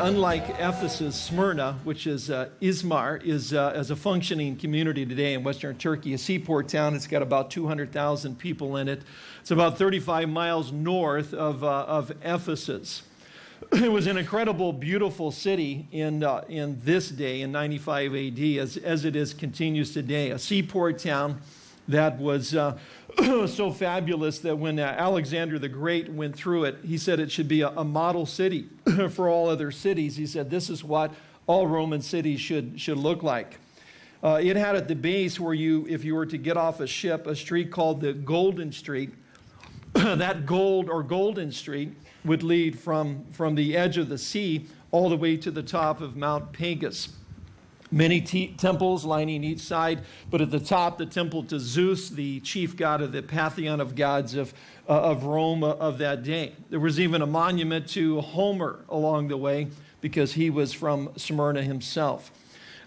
unlike Ephesus, Smyrna, which is uh, Izmir, is, uh, as a functioning community today in western Turkey, a seaport town. It's got about 200,000 people in it. It's about 35 miles north of, uh, of Ephesus. It was an incredible, beautiful city in, uh, in this day, in 95 AD, as, as it is continues today. A seaport town that was uh, so fabulous that when uh, Alexander the Great went through it, he said it should be a, a model city for all other cities. He said this is what all Roman cities should, should look like. Uh, it had at the base where you, if you were to get off a ship, a street called the Golden Street. that gold or Golden Street would lead from, from the edge of the sea all the way to the top of Mount Pegasus many temples lining each side, but at the top, the temple to Zeus, the chief god of the pantheon of gods of, uh, of Rome uh, of that day. There was even a monument to Homer along the way because he was from Smyrna himself.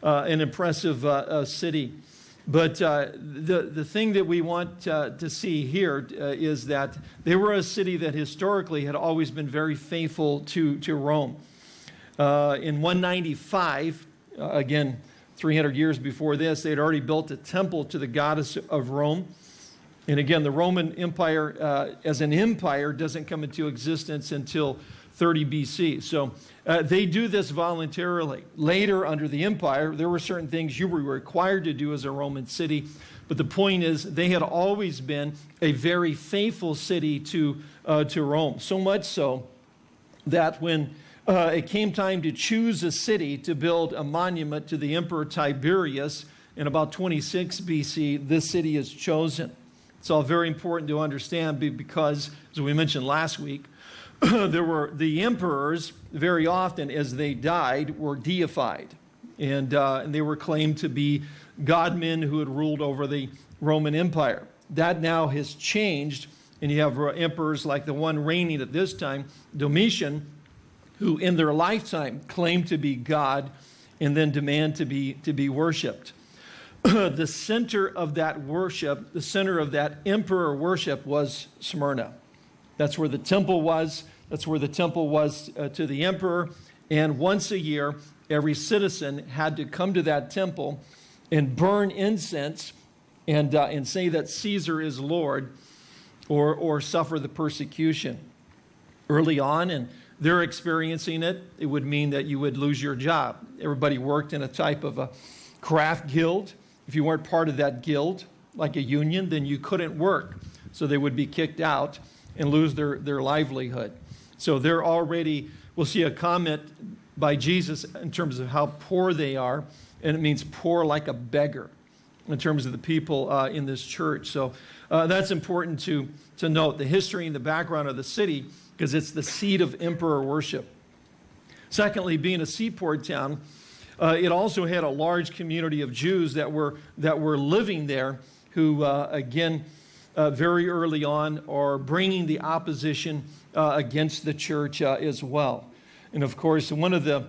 Uh, an impressive uh, uh, city. But the, the thing that we want to see here is that they were a city that historically had always been very faithful to, to Rome. in 195, uh, again, 300 years before this, they had already built a temple to the goddess of Rome. And again, the Roman Empire uh, as an empire doesn't come into existence until 30 BC. So uh, they do this voluntarily. Later, under the empire, there were certain things you were required to do as a Roman city. But the point is, they had always been a very faithful city to, uh, to Rome. So much so that when uh, it came time to choose a city to build a monument to the Emperor Tiberius. In about 26 BC, this city is chosen. It's all very important to understand because, as we mentioned last week, there were the emperors very often as they died were deified and, uh, and they were claimed to be godmen who had ruled over the roman empire that now has changed and you have uh, emperors like the one reigning at this time domitian who in their lifetime claim to be God and then demand to be, to be worshiped. the center of that worship, the center of that emperor worship was Smyrna. That's where the temple was. That's where the temple was uh, to the emperor. And once a year, every citizen had to come to that temple and burn incense and, uh, and say that Caesar is Lord or, or suffer the persecution. Early on, and they're experiencing it, it would mean that you would lose your job. Everybody worked in a type of a craft guild. If you weren't part of that guild, like a union, then you couldn't work. So they would be kicked out and lose their, their livelihood. So they're already, we'll see a comment by Jesus in terms of how poor they are, and it means poor like a beggar in terms of the people uh, in this church. So uh, that's important to, to note. The history and the background of the city because it's the seat of emperor worship. Secondly, being a seaport town, uh, it also had a large community of Jews that were, that were living there who, uh, again, uh, very early on are bringing the opposition uh, against the church uh, as well. And of course, one of the,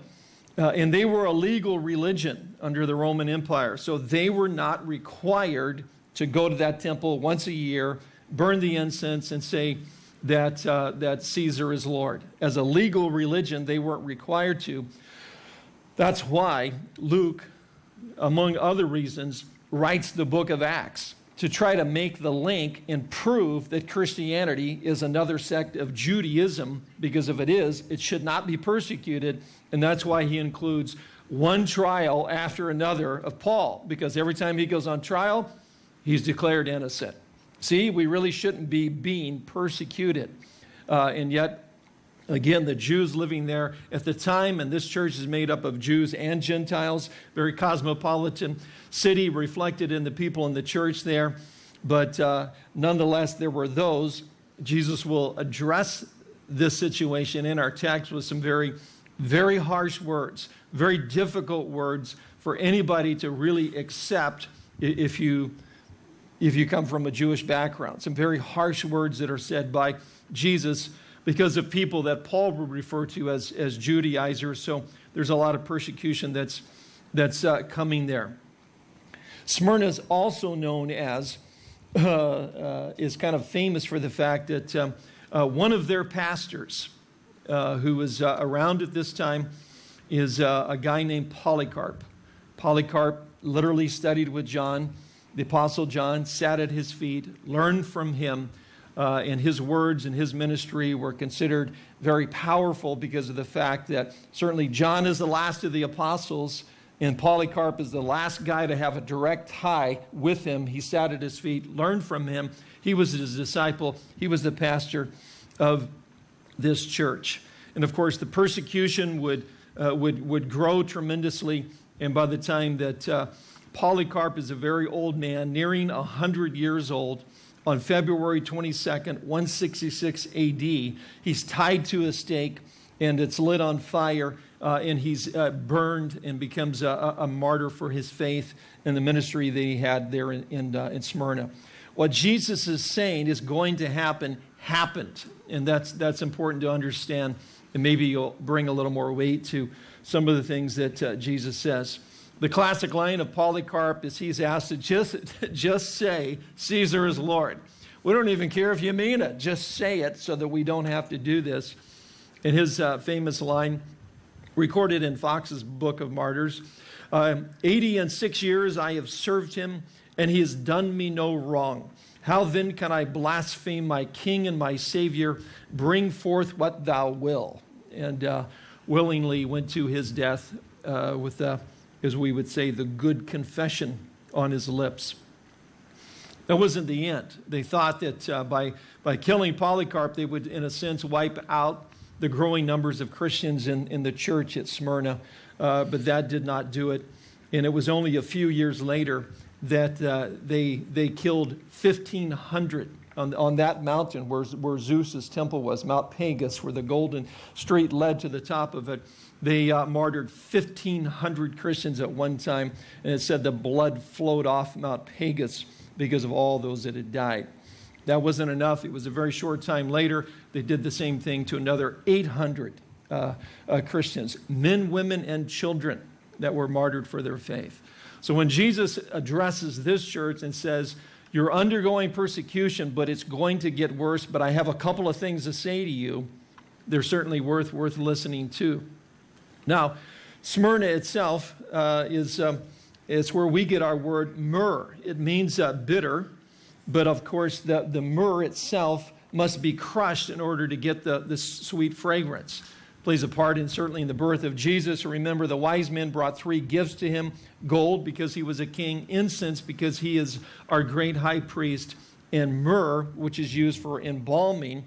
uh, and they were a legal religion under the Roman Empire, so they were not required to go to that temple once a year, burn the incense, and say, that, uh, that Caesar is Lord. As a legal religion, they weren't required to. That's why Luke, among other reasons, writes the book of Acts to try to make the link and prove that Christianity is another sect of Judaism, because if it is, it should not be persecuted. And that's why he includes one trial after another of Paul, because every time he goes on trial, he's declared innocent. See, we really shouldn't be being persecuted. Uh, and yet, again, the Jews living there at the time, and this church is made up of Jews and Gentiles, very cosmopolitan city reflected in the people in the church there. But uh, nonetheless, there were those. Jesus will address this situation in our text with some very, very harsh words, very difficult words for anybody to really accept if you if you come from a Jewish background. Some very harsh words that are said by Jesus because of people that Paul would refer to as, as Judaizers. So there's a lot of persecution that's, that's uh, coming there. Smyrna is also known as, uh, uh, is kind of famous for the fact that um, uh, one of their pastors, uh, who was uh, around at this time, is a guy named Polycarp. Polycarp literally studied with John, the Apostle John, sat at his feet, learned from him, uh, and his words and his ministry were considered very powerful because of the fact that certainly John is the last of the apostles, and Polycarp is the last guy to have a direct tie with him. He sat at his feet, learned from him. He was his disciple, he was the pastor of this church. And of course, the persecution would, uh, would, would grow tremendously. And by the time that uh, Polycarp is a very old man, nearing 100 years old, on February 22nd, 166 AD, he's tied to a stake and it's lit on fire uh, and he's uh, burned and becomes a, a, martyr for his faith and the ministry that he had there in, in, uh, in Smyrna. What Jesus is saying is going to happen happened. And that's, that's important to understand. And maybe you'll bring a little more weight to some of the things that uh, Jesus says. The classic line of Polycarp is he's asked to just, just say, Caesar is Lord. We don't even care if you mean it. Just say it so that we don't have to do this. And his uh, famous line, recorded in Fox's Book of Martyrs, uh, 80 and six years I have served him, and he has done me no wrong. How then can I blaspheme my King and my Savior? Bring forth what thou will. And uh, willingly went to his death uh, with, uh, as we would say, the good confession on his lips. That wasn't the end. They thought that uh, by, by killing Polycarp, they would, in a sense, wipe out the growing numbers of Christians in, in the church at Smyrna. Uh, but that did not do it. And it was only a few years later that uh, they, they killed 1,500 on, on that mountain where, where Zeus's temple was, Mount Pagus, where the golden street led to the top of it. They uh, martyred 1,500 Christians at one time, and it said the blood flowed off Mount Pagus because of all those that had died. That wasn't enough. It was a very short time later. They did the same thing to another 800 uh, uh, Christians, men, women, and children that were martyred for their faith. So when Jesus addresses this church and says, You're undergoing persecution, but it's going to get worse, but I have a couple of things to say to you, they're certainly worth, worth listening to. Now, Smyrna itself uh, is um, it's where we get our word myrrh. It means uh, bitter, but of course, the, the myrrh itself must be crushed in order to get the, the sweet fragrance plays a part in certainly in the birth of Jesus. Remember, the wise men brought three gifts to him gold because he was a king, incense because he is our great high priest, and myrrh, which is used for embalming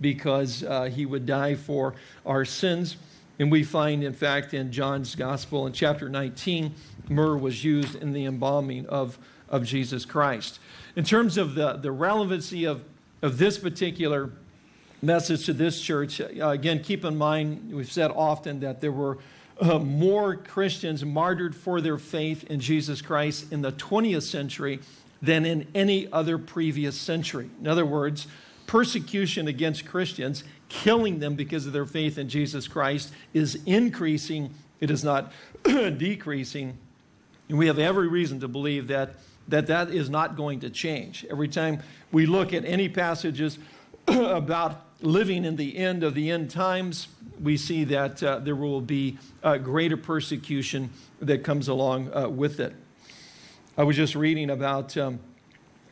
because uh, he would die for our sins. And we find, in fact, in John's Gospel in chapter 19, myrrh was used in the embalming of, of Jesus Christ. In terms of the, the relevancy of, of this particular message to this church. Uh, again, keep in mind, we've said often that there were uh, more Christians martyred for their faith in Jesus Christ in the 20th century than in any other previous century. In other words, persecution against Christians, killing them because of their faith in Jesus Christ, is increasing, it is not decreasing. And we have every reason to believe that, that that is not going to change. Every time we look at any passages about living in the end of the end times, we see that uh, there will be uh, greater persecution that comes along uh, with it. I was just reading about um,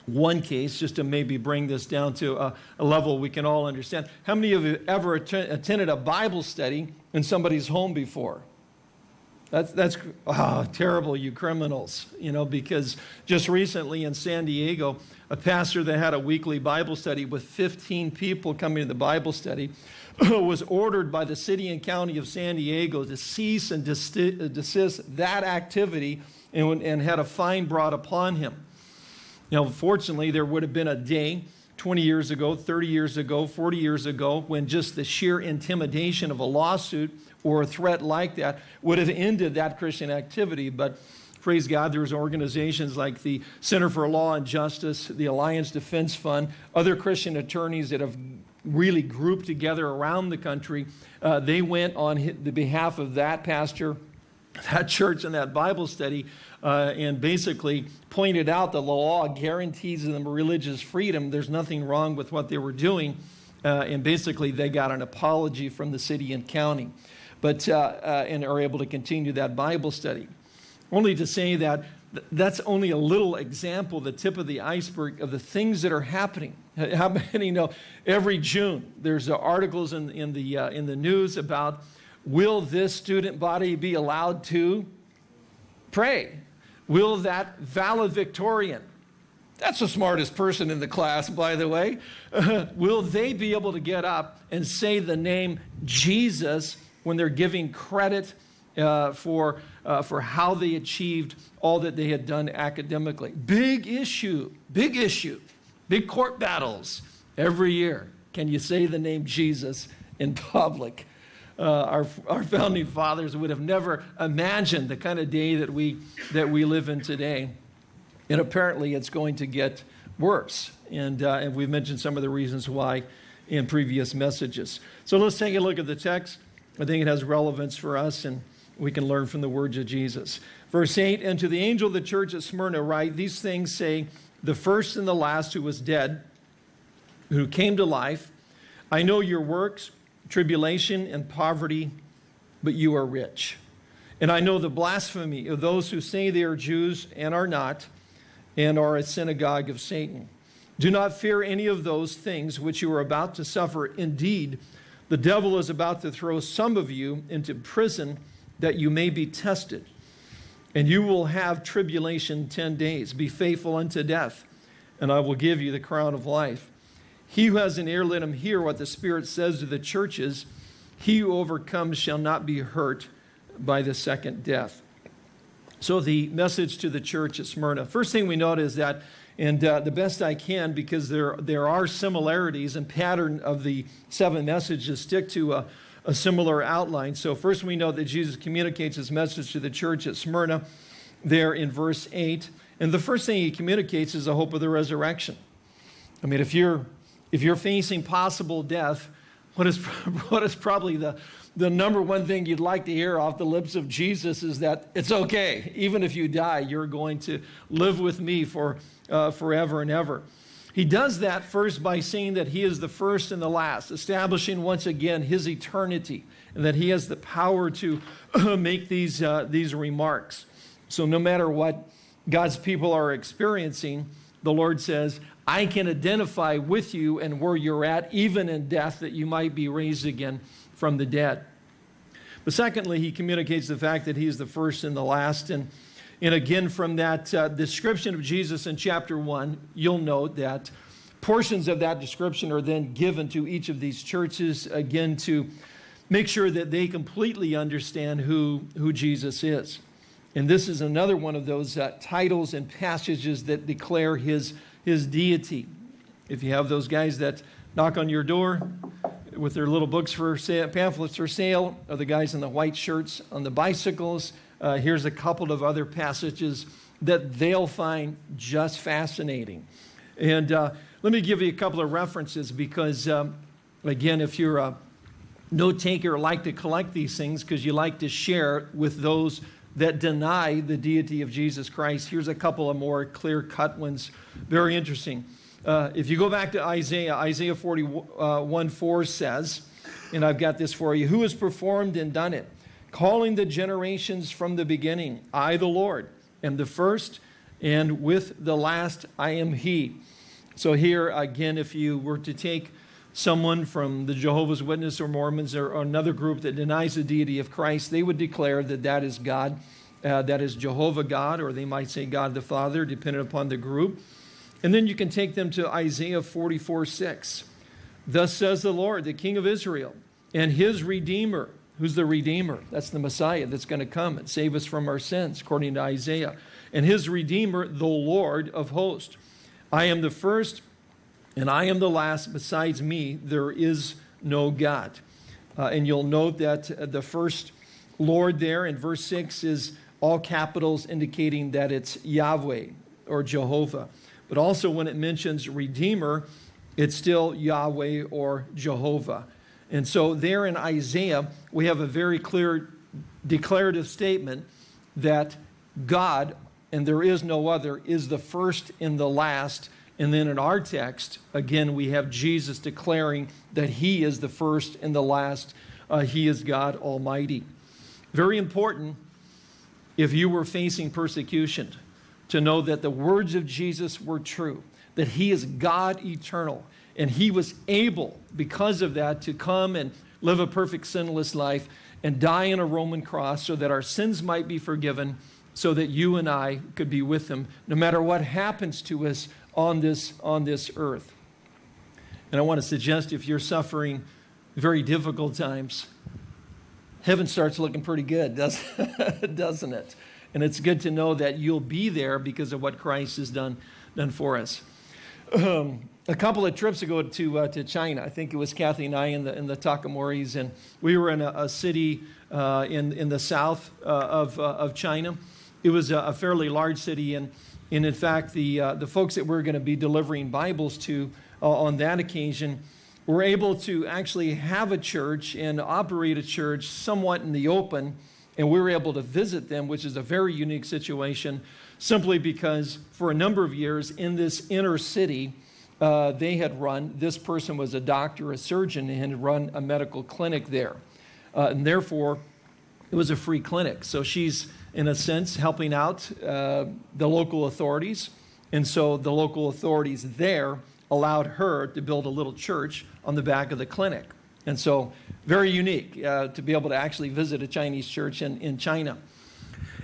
one case, just to maybe bring this down to a, a, level we can all understand. How many of you ever att attended a Bible study in somebody's home before? That's, that's oh, terrible, you criminals, you know, because just recently in San Diego, a pastor that had a weekly Bible study with 15 people coming to the Bible study was ordered by the city and county of San Diego to cease and uh, desist that activity and, and had a fine brought upon him. Now, fortunately, there would have been a day 20 years ago, 30 years ago, 40 years ago, when just the sheer intimidation of a lawsuit or a threat like that would have ended that Christian activity. But praise God, there's organizations like the Center for Law and Justice, the Alliance Defense Fund, other Christian attorneys that have really grouped together around the country. Uh, they went on the behalf of that pastor, that church, and that Bible study, uh, and basically pointed out the law guarantees them religious freedom. There's nothing wrong with what they were doing. Uh, and basically, they got an apology from the city and county. but, uh, uh, and are able to continue that Bible study. Only to say that that's only a little example, the tip of the iceberg of the things that are happening. How many know every June there's articles in, in, the, uh, in the news about will this student body be allowed to pray? Will that valedictorian, that's the smartest person in the class, by the way, will they be able to get up and say the name Jesus when they're giving credit uh, for, uh, for how they achieved all that they had done academically? Big issue, big issue, big court battles every year. Can you say the name Jesus in public? Uh, our, our founding fathers would have never imagined the kind of day that we, that we live in today. And apparently it's going to get worse. And, uh, and we've mentioned some of the reasons why in previous messages. So let's take a look at the text. I think it has relevance for us and we can learn from the words of Jesus. Verse 8 And to the angel of the church at Smyrna, write these things say, The first and the last who was dead, who came to life, I know your works tribulation and poverty, but you are rich. And I know the blasphemy of those who say they are Jews and are not, and are a synagogue of Satan. Do not fear any of those things which you are about to suffer. Indeed, the devil is about to throw some of you into prison that you may be tested. And you will have tribulation 10 days. Be faithful unto death, and I will give you the crown of life. He who has an ear, let him hear what the Spirit says to the churches. He who overcomes shall not be hurt by the second death. So, the message to the church at Smyrna. First thing we note is that, and uh, the best I can, because there, there are similarities and pattern of the seven messages, stick to a, a similar outline. So, first we know that Jesus communicates his message to the church at Smyrna there in verse 8. And the first thing he communicates is the hope of the resurrection. I mean, if you're if you're facing possible death, what is, what is probably the, the number one thing you'd like to hear off the lips of Jesus is that it's okay. Even if you die, you're going to live with me for uh, forever and ever. He does that first by saying that he is the first and the last, establishing once again his eternity and that he has the power to make these, uh, these remarks. So, no matter what God's people are experiencing, the Lord says, I can identify with you and where you're at, even in death, that you might be raised again from the dead. But secondly, he communicates the fact that he is the first and the last. And, and again, from that uh, description of Jesus in chapter 1, you'll note that portions of that description are then given to each of these churches, again, to make sure that they completely understand who, who Jesus is. And this is another one of those uh, titles and passages that declare his his deity. If you have those guys that knock on your door with their little books for sale, pamphlets for sale, or the guys in the white shirts on the bicycles, uh, here's a couple of other passages that they'll find just fascinating. And uh, let me give you a couple of references because, um, again, if you're a note taker, like to collect these things because you like to share with those that deny the deity of Jesus Christ. Here's a couple of more clear cut ones. Very interesting. Uh, if you go back to Isaiah, Isaiah 41 4 says, and I've got this for you, who has performed and done it? Calling the generations from the beginning, I, the Lord, am the first, and with the last, I am He. So, here again, if you were to take someone from the Jehovah's Witness or Mormons or, another group that denies the deity of Christ, they would declare that that is God, uh, that is Jehovah God, or they might say God the Father, depending upon the group. And then you can take them to Isaiah 44 6. Thus says the Lord, the King of Israel, and his Redeemer. Who's the Redeemer? That's the Messiah that's going to come and save us from our sins, according to Isaiah. And his Redeemer, the Lord of hosts. I am the first and I am the last. Besides me, there is no God. Uh, and you'll note that uh, the first Lord there in verse 6 is all capitals indicating that it's Yahweh or Jehovah. But also when it mentions Redeemer, it's still Yahweh or Jehovah. And so there in Isaiah, we have a very clear declarative statement that God, and there is no other, is the first and the last and then in our text, again, we have Jesus declaring that he is the first and the last Uh, he is God Almighty. Very important if you were facing persecution to know that the words of Jesus were true, that he is God eternal, and he was able, because of that, to come and live a perfect sinless life and die on a Roman cross so that our sins might be forgiven, so that you and I could be with him, no matter what happens to us on this, on this earth. And I want to suggest if you're suffering very difficult times, heaven starts looking pretty good, doesn't it? And it's good to know that you'll be there because of what Christ has done, done for us. Um, a couple of trips ago to, uh, to China, I think it was Kathy and I in the, in the Takamoris, and we were in a, a city uh, in, in the south uh, of, uh, of China. It was a, a, fairly large city, and, and in fact, the, uh, the folks that we're going to be delivering Bibles to uh, on that occasion were able to actually have a church and operate a church somewhat in the open, and we were able to visit them, which is a very unique situation, simply because for a number of years in this inner city, uh, they had run, this person was a doctor, a surgeon, and had run a medical clinic there. Uh, and therefore, it was a free clinic. So she's, in a sense, helping out uh, the local authorities. And so the local authorities there allowed her to build a little church on the back of the clinic. And so, very unique uh, to be able to actually visit a Chinese church in, in China.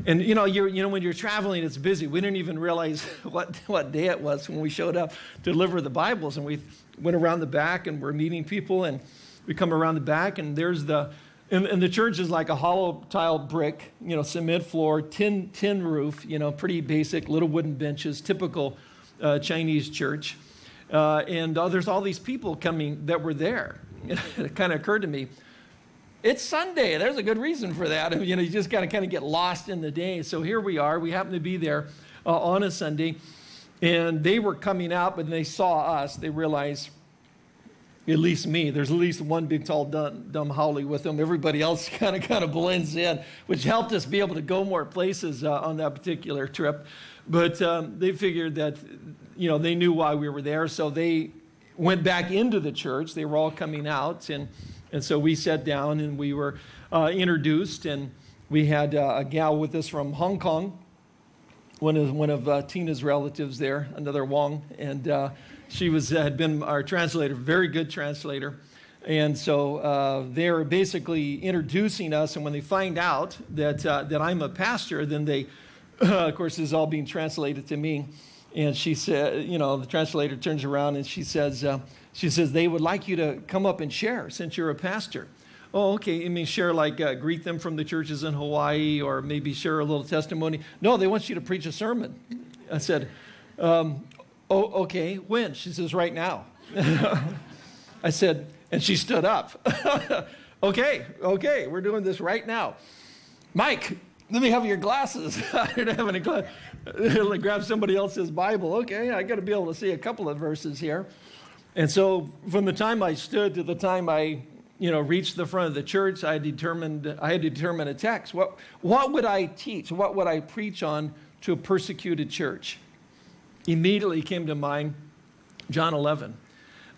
And you know, you know, when you're traveling, it's busy. We didn't even realize what, what day it was when we showed up to deliver the Bibles. And we went around the back and we're meeting people. And we come around the back, and there's the, and, and the church is like a hollow tile brick, you know, cement floor, tin, tin roof, you know, pretty basic, little wooden benches, typical uh, Chinese church. Uh, and uh, there's all these people coming that were there. it kind of occurred to me, it's Sunday. There's a good reason for that. You know, you just got to kind of get lost in the day. So here we are. We happen to be there uh, on a Sunday, and they were coming out, but they saw us. They realized, at least me, there's at least one big, tall, dumb, dumb haole with them. Everybody else kind of kind of blends in, which helped us be able to go more places uh, on that particular trip. But um, they figured that, you know, they knew why we were there, so they went back into the church. They were all coming out, and and so we sat down and we were uh, introduced, and we had uh, a gal with us from Hong Kong, one of, one of uh, Tina's relatives there, another Wong, and uh, she was, had been our translator, very good translator. And so uh, they're basically introducing us, and when they find out that, uh, that I'm a pastor, then they, of course, this is all being translated to me. And she said, you know, the translator turns around and she says, she says, they would like you to come up and share since you're a pastor. Oh, okay. You mean share like uh, greet them from the churches in Hawaii or maybe share a little testimony? No, they want you to preach a sermon. I said, um, oh, okay. When? She says, right now. I said, and she stood up. okay, okay, we're doing this right now. Mike, let me have your glasses. I didn't have any glasses. Grab somebody else's Bible. Okay, I got to be able to see a couple of verses here. And so from the time I stood to the time I, you know, reached the front of the church, I determined I had to determine a text. What, what would I teach? What would I preach on to a persecuted church? Immediately came to mind John 11.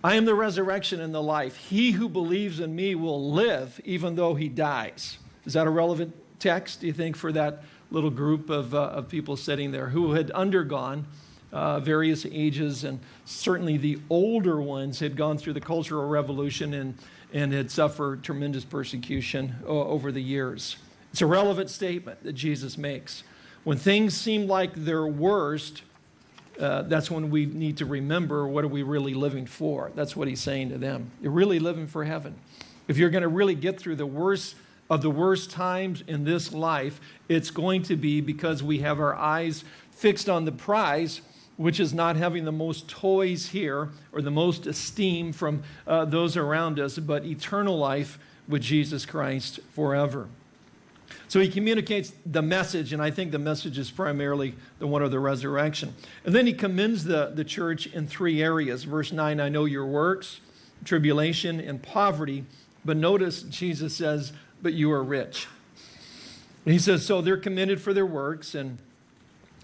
I am the resurrection and the life. He who believes in me will live even though he dies. Is that a relevant text, do you think, for that little group of, uh, of people sitting there who had undergone uh, various ages, and certainly the older ones had gone through the Cultural Revolution and, and had suffered tremendous persecution uh, over the years. It's a relevant statement that Jesus makes. When things seem like they're worst, uh, that's when we need to remember what are we really living for. That's what he's saying to them. You're really living for heaven. If you're going to really get through the worst of the worst times in this life, it's going to be because we have our eyes fixed on the prize which is not having the most toys here or the most esteem from uh, those around us, but eternal life with Jesus Christ forever. So he communicates the message, and I think the message is primarily the one of the resurrection. And then he commends the, the church in three areas. Verse 9 I know your works, tribulation, and poverty. But notice Jesus says, But you are rich. And he says, So they're commended for their works, and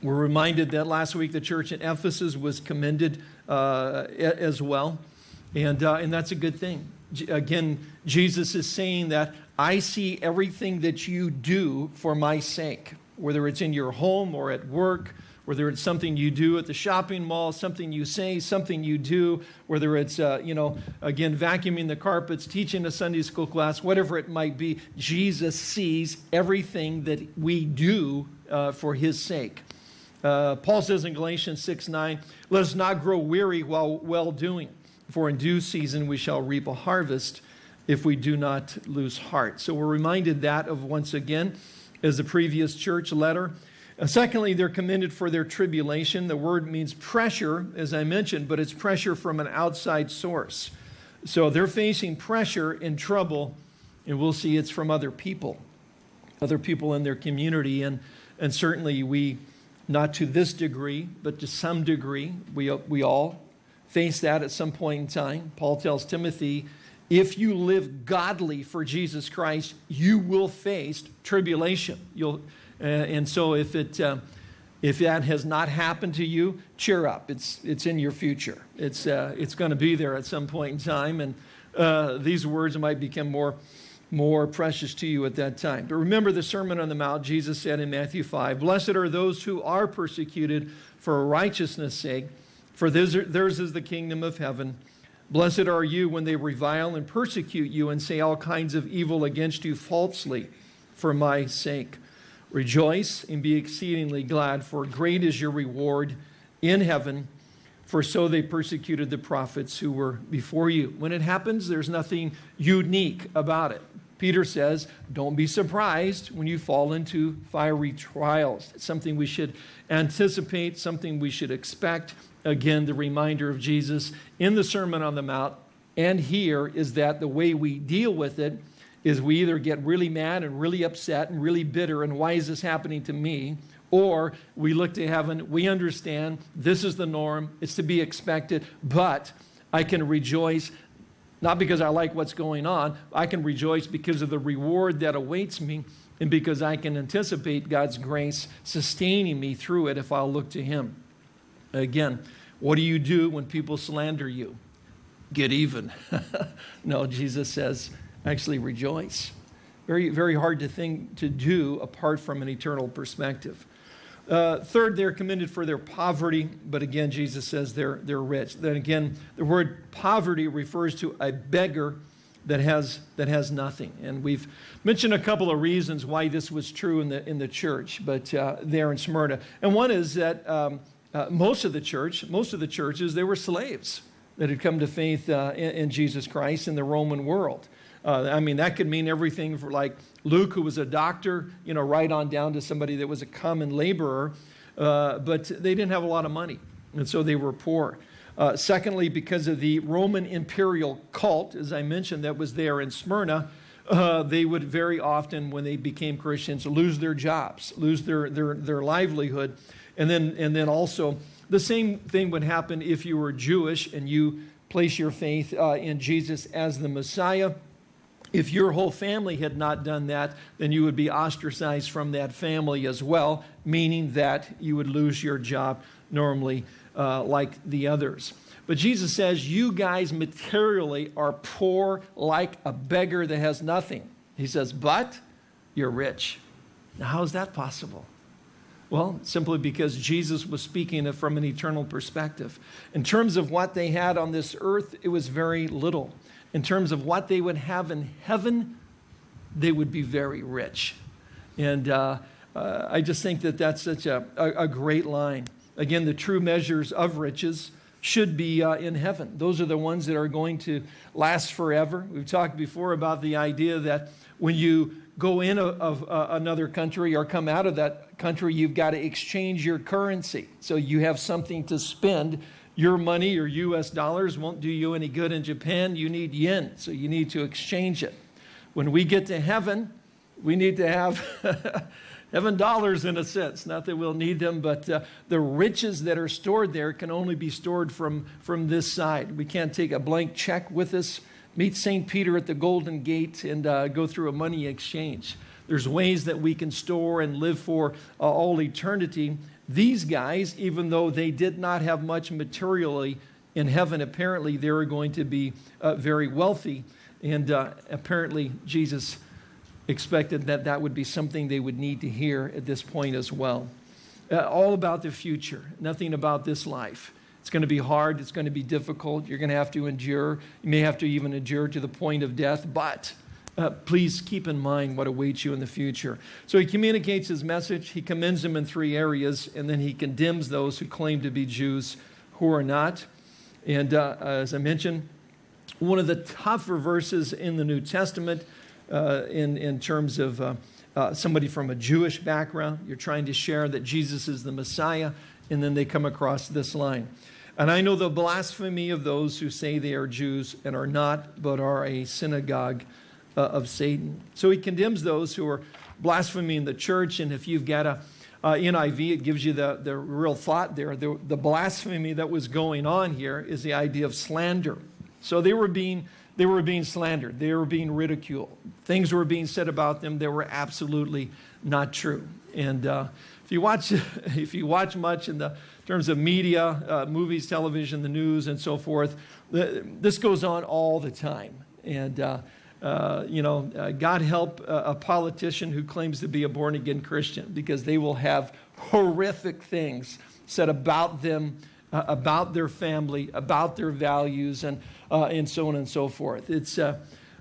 we're reminded that last week the church in Ephesus was commended uh, as well, and, uh, and that's a good thing. again, Jesus is saying that I see everything that you do for my sake, whether it's in your home or at work, whether it's something you do at the shopping mall, something you say, something you do, whether it's, uh, you know, again, vacuuming the carpets, teaching a Sunday school class, whatever it might be, Jesus sees everything that we do uh, for his sake. Uh, Paul says in Galatians 6 9, let us not grow weary while well doing, for in due season we shall reap a harvest if we do not lose heart. So we're reminded that of once again as the previous church letter. Uh, secondly, they're commended for their tribulation. The word means pressure, as I mentioned, but it's pressure from an outside source. So they're facing pressure and trouble, and we'll see it's from other people, other people in their community. And, and certainly we, not to this degree, but to some degree, we, we all face that at some point in time. Paul tells Timothy, if you live godly for Jesus Christ, you will face tribulation. You'll, uh, and so if, it, uh, if that has not happened to you, cheer up. It's, it's in your future. It's, uh, it's going to be there at some point in time. And uh, these words might become more, more precious to you at that time. But remember the Sermon on the Mount, Jesus said in Matthew 5, Blessed are those who are persecuted for righteousness' sake, for theirs is the kingdom of heaven. Blessed are you when they revile and persecute you and say all kinds of evil against you falsely for my sake. Rejoice and be exceedingly glad, for great is your reward in heaven, for so they persecuted the prophets who were before you. When it happens, there's nothing unique about it. Peter says, don't be surprised when you fall into fiery trials. It's something we should anticipate, something we should expect. Again, the reminder of Jesus in the Sermon on the Mount and here is that the way we deal with it is we either get really mad and really upset and really bitter and why is this happening to me? Or we look to heaven, we understand this is the norm, it's to be expected, but I can rejoice not because I like what's going on, I can rejoice because of the reward that awaits me and because I can anticipate God's grace sustaining me through it if I'll look to Him. Again, what do you do when people slander you? Get even. no, Jesus says, actually rejoice. Very, very hard to think to do apart from an eternal perspective. Uh, third, they're commended for their poverty, but again, Jesus says they're, they're rich. Then again, the word poverty refers to a beggar that has, that has nothing. And we've mentioned a couple of reasons why this was true in the, in the church, but uh, there in Smyrna. And one is that um, uh, most of the church, most of the churches, they were slaves that had come to faith uh, in, in Jesus Christ in the Roman world. Uh, I mean, that could mean everything for like Luke, who was a doctor, you know, right on down to somebody that was a common laborer, uh, but they didn't have a lot of money, and so they were poor. Uh, secondly, because of the Roman imperial cult, as I mentioned, that was there in Smyrna, uh, they would very often, when they became Christians, lose their jobs, lose their, their, their livelihood. And then, and then also, the same thing would happen if you were Jewish and you place your faith uh, in Jesus as the Messiah if your whole family had not done that, then you would be ostracized from that family as well, meaning that you would lose your job normally uh, like the others. But Jesus says, You guys materially are poor like a beggar that has nothing. He says, But you're rich. Now, how is that possible? Well, simply because Jesus was speaking from an eternal perspective. In terms of what they had on this earth, it was very little in terms of what they would have in heaven, they would be very rich. And uh, uh, I just think that that's such a, a, a, great line. Again, the true measures of riches should be uh, in heaven. Those are the ones that are going to last forever. We've talked before about the idea that when you go in of another country or come out of that country, you've got to exchange your currency. So you have something to spend your money your US dollars won't do you any good in Japan. You need yen, so you need to exchange it. When we get to heaven, we need to have heaven dollars in a sense. Not that we'll need them, but uh, the riches that are stored there can only be stored from, from this side. We can't take a blank check with us, meet St. Peter at the Golden Gate, and uh, go through a money exchange. There's ways that we can store and live for uh, all eternity these guys, even though they did not have much materially in heaven, apparently they were going to be uh, very wealthy. And uh, apparently, Jesus expected that that would be something they would need to hear at this point as well. Uh, all about the future, nothing about this life. It's going to be hard, it's going to be difficult, you're going to have to endure. You may have to even endure to the point of death, but uh, please keep in mind what awaits you in the future. So he communicates his message, he commends them in three areas, and then he condemns those who claim to be Jews who are not. And uh, as I mentioned, one of the tougher verses in the New Testament uh, in, in terms of uh, uh, somebody from a Jewish background. You're trying to share that Jesus is the Messiah, and then they come across this line. And I know the blasphemy of those who say they are Jews and are not, but are a synagogue uh, of Satan. So he condemns those who are blaspheming the church. And if you've got a uh, NIV, it gives you the, the real thought there. The, the blasphemy that was going on here is the idea of slander. So they were being they were being slandered. They were being ridiculed. Things were being said about them that were absolutely not true. And uh, if you watch, if you watch much in the terms of media, uh, movies, television, the news, and so forth, this goes on all the time. And uh, uh you know, uh, God help a, a politician who claims to be a born again Christian because they will have horrific things said about them uh, about their family, about their values, and, uh, and so on and so forth. It's,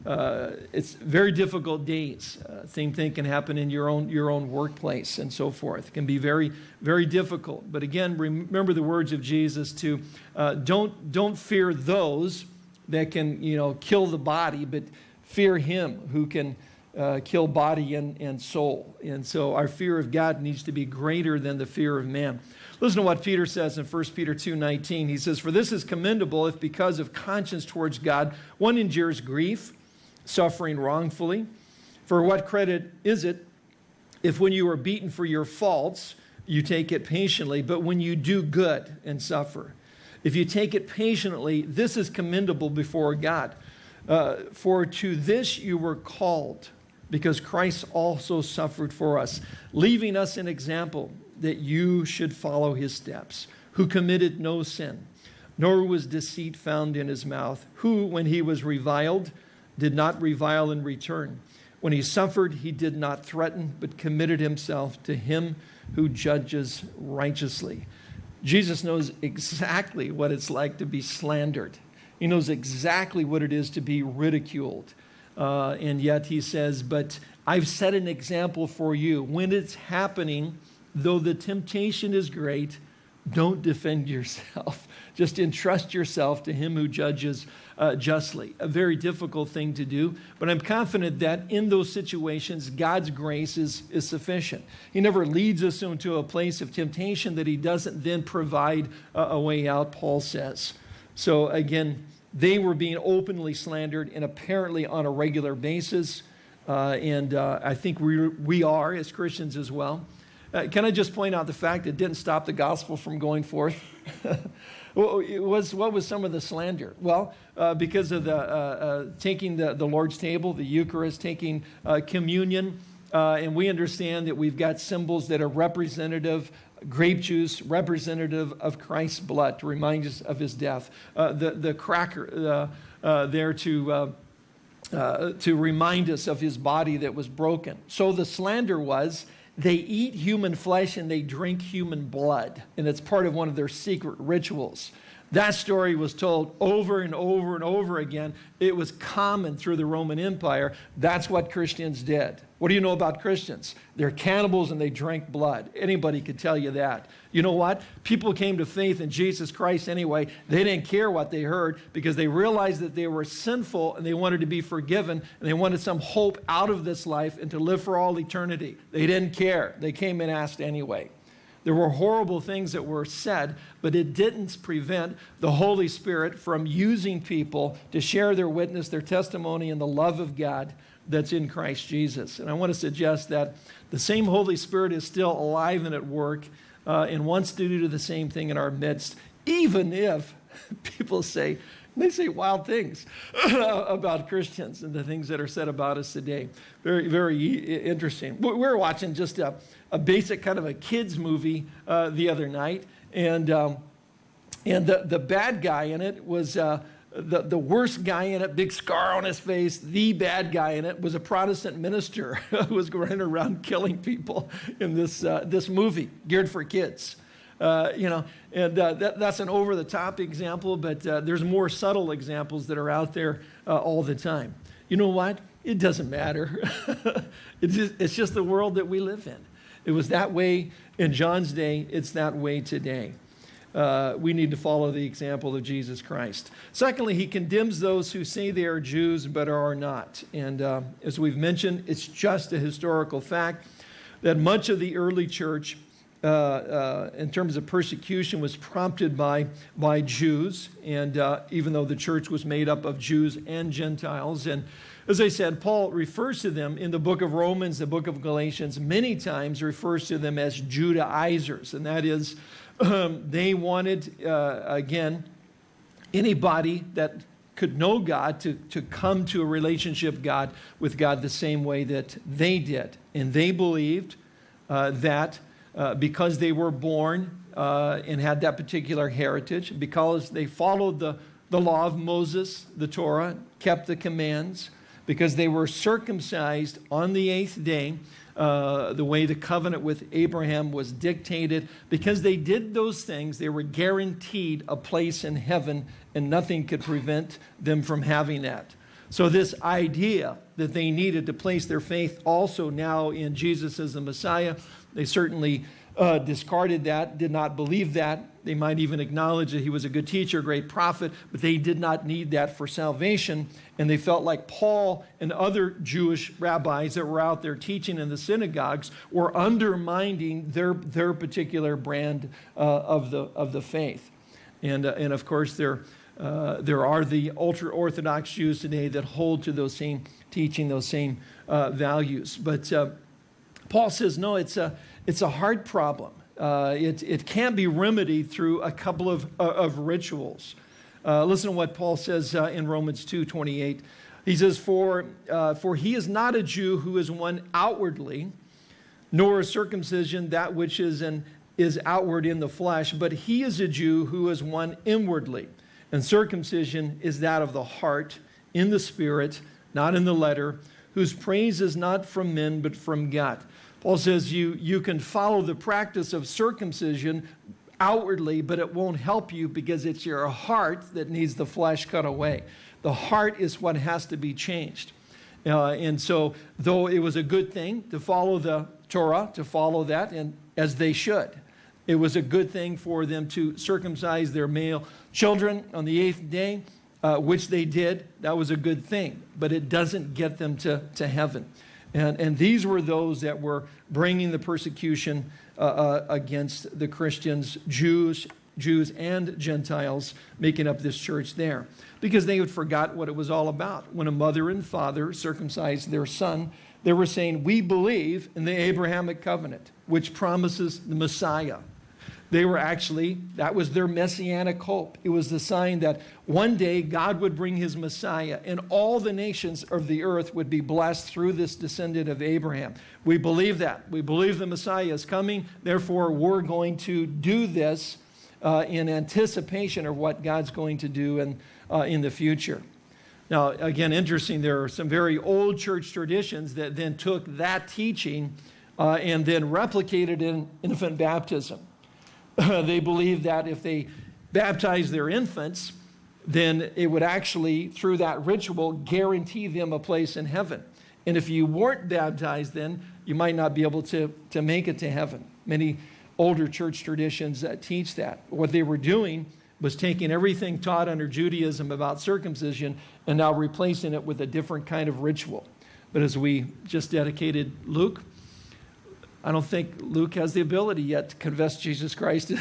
uh, it's very difficult days. Uh, same thing can happen in your own, your own workplace and so forth. It can be very, very difficult. But again, remember the words of Jesus to uh, don't, don't fear those that can you know, kill the body, but fear him who can uh, kill body and, and soul. And so our fear of God needs to be greater than the fear of man. Listen to what Peter says in 1 Peter 2.19. He says, For this is commendable if because of conscience towards God one endures grief, suffering wrongfully. For what credit is it if when you are beaten for your faults, you take it patiently, but when you do good and suffer? If you take it patiently, this is commendable before God. Uh, for to this you were called, because Christ also suffered for us, leaving us an example that you should follow his steps, who committed no sin, nor was deceit found in his mouth, who, when he was reviled, did not revile in return. When he suffered, he did not threaten, but committed himself to him who judges righteously. Jesus knows exactly what it's like to be slandered. He knows exactly what it is to be ridiculed. Uh, and yet he says, But I've set an example for you. When it's happening, though the temptation is great, don't defend yourself. Just entrust yourself to him who judges uh, justly. A very difficult thing to do, but I'm confident that in those situations, God's grace is, is sufficient. He never leads us into a place of temptation that he doesn't then provide a, a way out, Paul says. So again, they were being openly slandered and apparently on a regular basis. Uh, and uh, I think we, we are as Christians as well. Uh, can I just point out the fact it didn't stop the gospel from going forth? was, what was some of the slander? Well, uh, because of the uh, uh taking the, the Lord's table, the Eucharist, taking uh, communion, uh, and we understand that we've got symbols that are representative grape juice representative of Christ's blood to remind us of his death. Uh, the, the cracker there to, to remind us of his body that was broken. So the slander was they eat human flesh and they drink human blood. And it's part of one of their secret rituals. That story was told over and over and over again. It was common through the Roman Empire. That's what Christians did. What do you know about Christians? They're cannibals and they drink blood. Anybody could tell you that. You know what? People came to faith in Jesus Christ anyway. They didn't care what they heard because they realized that they were sinful and they wanted to be forgiven and they wanted some hope out of this life and to live for all eternity. They didn't care. They came and asked anyway. There were horrible things that were said, but it didn't prevent the Holy Spirit from using people to share their witness, their testimony, and the love of God that's in Christ Jesus. And I want to suggest that the same Holy Spirit is still alive and at work uh, and wants to do the same thing in our midst, even if people say, they say wild things about Christians and the things that are said about us today. Very, very interesting. We were watching just a, a basic kind of a kids movie uh, the other night, and um, And the, the bad guy in it was uh, the, the worst guy in it, big scar on his face, the bad guy in it was a Protestant minister who was running around killing people in this, uh, this movie, geared for kids. Uh, you know, and uh, that, that's an over-the-top example, but uh, there's more subtle examples that are out there uh, all the time. You know what? It doesn't matter. it's, just, it's just the world that we live in. It was that way in John's day. It's that way today. Uh, we need to follow the example of Jesus Christ. Secondly, he condemns those who say they are Jews but are not. And uh, as we've mentioned, it's just a historical fact that much of the early church uh, uh, in terms of persecution was prompted by, by Jews, and uh, even though the church was made up of Jews and Gentiles. And as I said, Paul refers to them in the book of Romans, the book of Galatians, many times refers to them as Judaizers, and that is um, they wanted, uh, again, anybody that could know God to, to come to a relationship God with God the same way that they did. And they believed uh, that uh, because they were born uh, and had that particular heritage, because they followed the, the law of Moses, the Torah, kept the commands, because they were circumcised on the eighth day, uh, the way the covenant with Abraham was dictated. Because they did those things, they were guaranteed a place in heaven, and nothing could prevent them from having that. So, this idea that they needed to place their faith also now in Jesus as the Messiah they certainly uh, discarded that, did not believe that. They might even acknowledge that he was a good teacher, a great prophet, but they did not need that for salvation. And they felt like Paul and other Jewish rabbis that were out there teaching in the synagogues were undermining their, their particular brand uh, of, the, of the faith. And, uh, and of course, there, uh, there are the ultra Orthodox Jews today that hold to those same teaching, those same uh, values. But uh, Paul says, no, it's a, it's a hard problem. Uh, it, it can't be remedied through a couple of, uh, of rituals. Uh, listen to what Paul says uh, in Romans 2 28. He says, for, uh, for he is not a Jew who is one outwardly, nor a circumcision that which is, an, is outward in the flesh, but he is a Jew who is one inwardly. And circumcision is that of the heart, in the spirit, not in the letter, whose praise is not from men, but from God. Paul says you, you can follow the practice of circumcision outwardly, but it won't help you because it's your heart that needs the flesh cut away. The heart is what has to be changed. Uh, and so, though it was a good thing to follow the Torah, to follow that, and as they should, it was a good thing for them to circumcise their male children on the eighth day, uh, which they did. That was a good thing, but it doesn't get them to, to heaven. And, and these were those that were bringing the persecution uh, uh, against the Christians, Jews, Jews and Gentiles making up this church there because they had forgot what it was all about. When a mother and father circumcised their son, they were saying, We believe in the Abrahamic covenant, which promises the Messiah. They were actually, that was their messianic hope. It was the sign that one day God would bring his Messiah and all the nations of the earth would be blessed through this descendant of Abraham. We believe that. We believe the Messiah is coming. Therefore, we're going to do this uh, in anticipation of what God's going to do in, uh, in the future. Now, again, interesting, there are some very old church traditions that then took that teaching uh, and then replicated in infant baptism. they believed that if they baptized their infants, then it would actually, through that ritual, guarantee them a place in heaven. And if you weren't baptized then, you might not be able to, to make it to heaven. Many older church traditions that teach that. What they were doing was taking everything taught under Judaism about circumcision and now replacing it with a different kind of ritual. But as we just dedicated Luke, I don't think Luke has the ability yet to confess Jesus Christ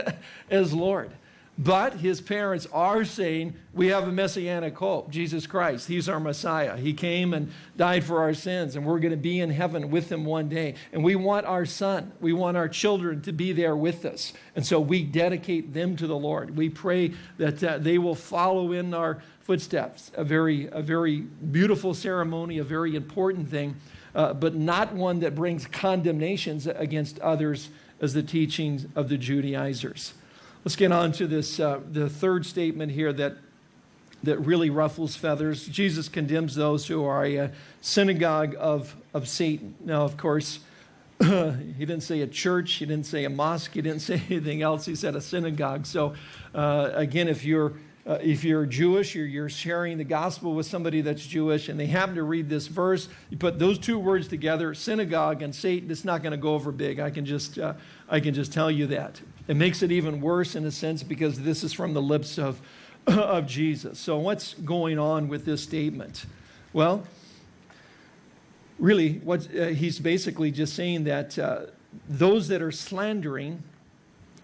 as Lord. But his parents are saying, we have a messianic hope, Jesus Christ. He's our Messiah. He came and died for our sins, and we're going to be in heaven with him one day. And we want our son, we want our children to be there with us. And so we dedicate them to the Lord. We pray that uh, they will follow in our footsteps. A very, a very beautiful ceremony, a very important thing uh, but not one that brings condemnations against others as the teachings of the Judaizers. Let's get on to this, uh, the third statement here that, that really ruffles feathers. Jesus condemns those who are a synagogue of, of Satan. Now, of course, he didn't say a church, he didn't say a mosque, he didn't say anything else. He said a synagogue. So, uh, again, if you're uh, if you're Jewish, you're, you're sharing the gospel with somebody that's Jewish, and they happen to read this verse, you put those two words together, synagogue and Satan, it's not going to go over big. I can just, uh, I can just tell you that. It makes it even worse in a sense because this is from the lips of, of Jesus. So, what's going on with this statement? Well, really, what uh, he's basically just saying that uh, those that are slandering